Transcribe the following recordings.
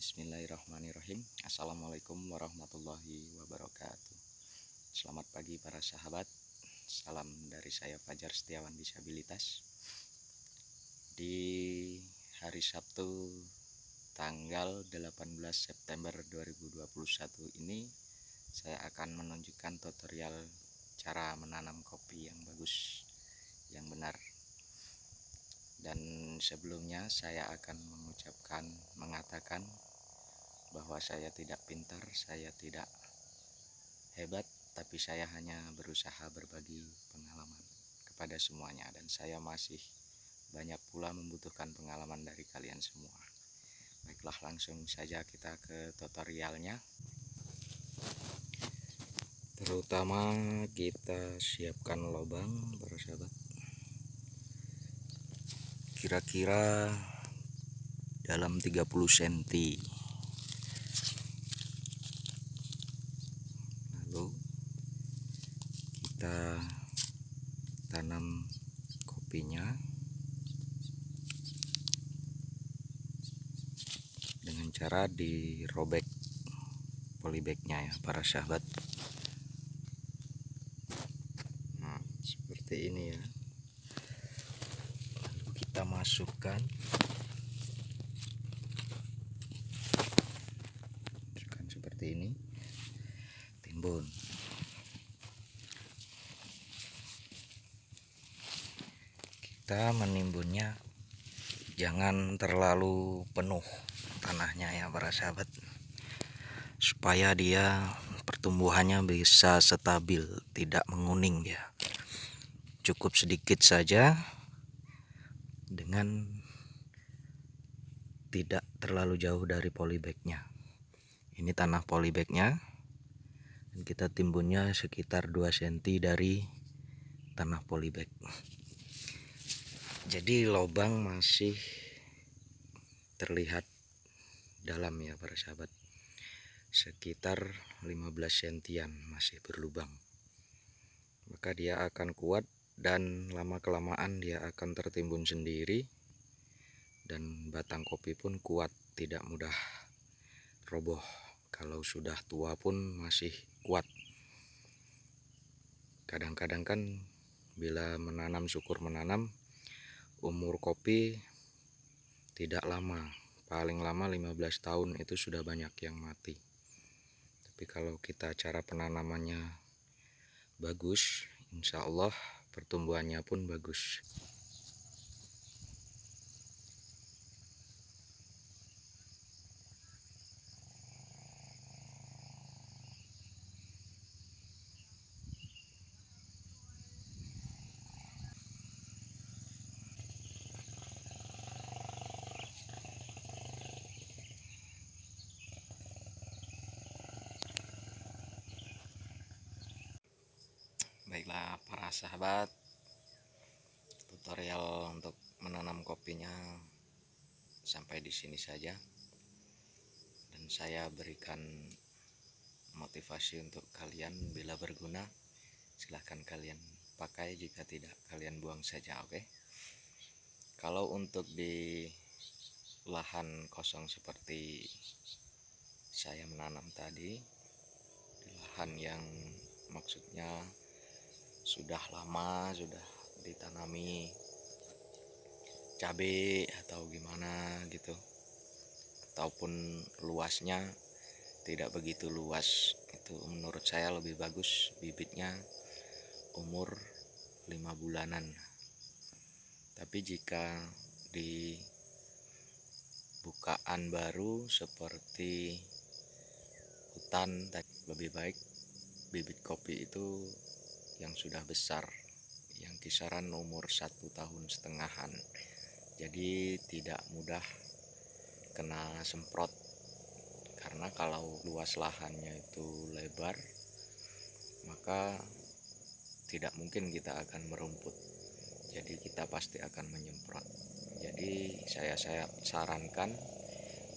Bismillahirrahmanirrahim. Assalamualaikum warahmatullahi wabarakatuh. Selamat pagi para sahabat. Salam dari saya Fajar Setiawan Disabilitas. Di hari Sabtu tanggal 18 September 2021 ini Saya akan menunjukkan tutorial cara menanam kopi yang bagus Yang benar dan sebelumnya saya akan mengucapkan mengatakan bahwa saya tidak pintar saya tidak hebat tapi saya hanya berusaha berbagi pengalaman kepada semuanya. Dan saya masih banyak pula membutuhkan pengalaman dari kalian semua. Baiklah langsung saja kita ke tutorialnya. Terutama kita siapkan lubang para sahabat kira-kira dalam 30 cm lalu kita tanam kopinya dengan cara dirobek polybagnya ya para sahabat nah seperti ini ya kita masukkan. Masukkan seperti ini. Timbun. Kita menimbunnya jangan terlalu penuh tanahnya ya para sahabat. Supaya dia pertumbuhannya bisa stabil tidak menguning ya. Cukup sedikit saja dengan tidak terlalu jauh dari polybagnya. Ini tanah polybagnya. Dan kita timbunnya sekitar 2 cm dari tanah polybag. Jadi lubang masih terlihat dalam ya para sahabat. Sekitar 15 sentian masih berlubang. Maka dia akan kuat dan lama kelamaan dia akan tertimbun sendiri. Dan batang kopi pun kuat tidak mudah roboh. Kalau sudah tua pun masih kuat. Kadang-kadang kan bila menanam syukur menanam umur kopi tidak lama. Paling lama 15 tahun itu sudah banyak yang mati. Tapi kalau kita cara penanamannya bagus insya Allah pertumbuhannya pun bagus baiklah para sahabat. Tutorial untuk menanam kopinya sampai di sini saja. Dan saya berikan motivasi untuk kalian bila berguna. Silahkan kalian pakai jika tidak kalian buang saja oke? Okay? kalau untuk di lahan kosong seperti saya menanam tadi di lahan yang maksudnya sudah lama sudah ditanami cabai atau gimana gitu. Ataupun luasnya tidak begitu luas itu menurut saya lebih bagus bibitnya umur lima bulanan. Tapi jika di bukaan baru seperti hutan lebih baik bibit kopi itu yang sudah besar yang kisaran umur satu tahun setengahan. Jadi tidak mudah kena semprot. Karena kalau luas lahannya itu lebar maka tidak mungkin kita akan merumput. Jadi kita pasti akan menyemprot. Jadi saya saya sarankan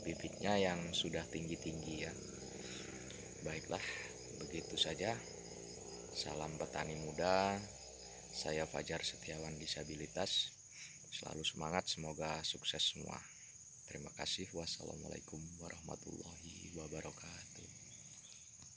bibitnya yang sudah tinggi-tinggi ya baiklah begitu saja Salam petani muda, saya Fajar Setiawan Disabilitas. Selalu semangat, semoga sukses semua. Terima kasih. Wassalamualaikum warahmatullahi wabarakatuh.